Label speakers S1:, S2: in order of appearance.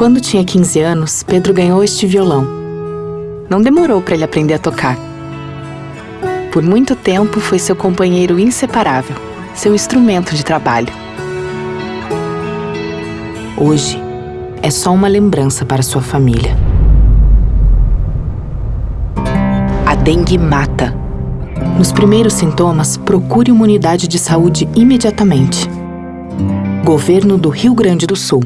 S1: Quando tinha 15 anos, Pedro ganhou este violão. Não demorou para ele aprender a tocar. Por muito tempo foi seu companheiro inseparável, seu instrumento de trabalho. Hoje, é só uma lembrança para sua família. A dengue mata. Nos primeiros sintomas, procure uma unidade de saúde imediatamente. Governo do Rio Grande do Sul.